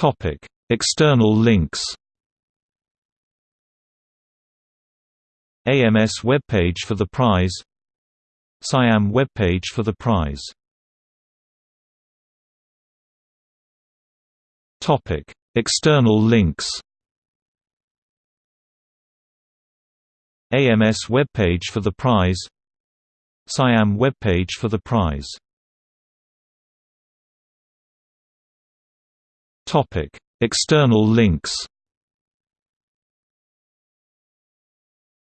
Topic: External links. AMS webpage for the prize. SIAM webpage for the prize. Topic: External links. AMS webpage for the prize. SIAM webpage for the prize. Topic: External links.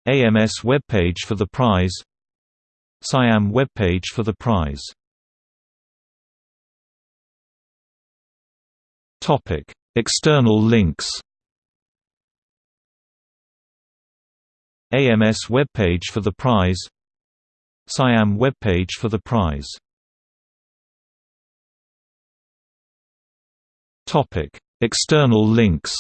AMS webpage for the prize. SIAM webpage for the prize. Topic: External links. AMS webpage for the prize. SIAM webpage for the prize. External links.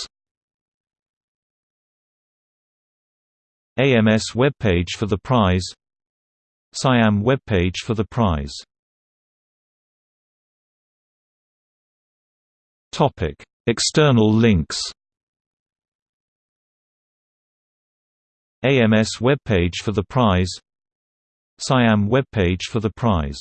AMS webpage for the prize. SIAM webpage for the prize. Topic: External links. AMS webpage for the prize. SIAM webpage for the prize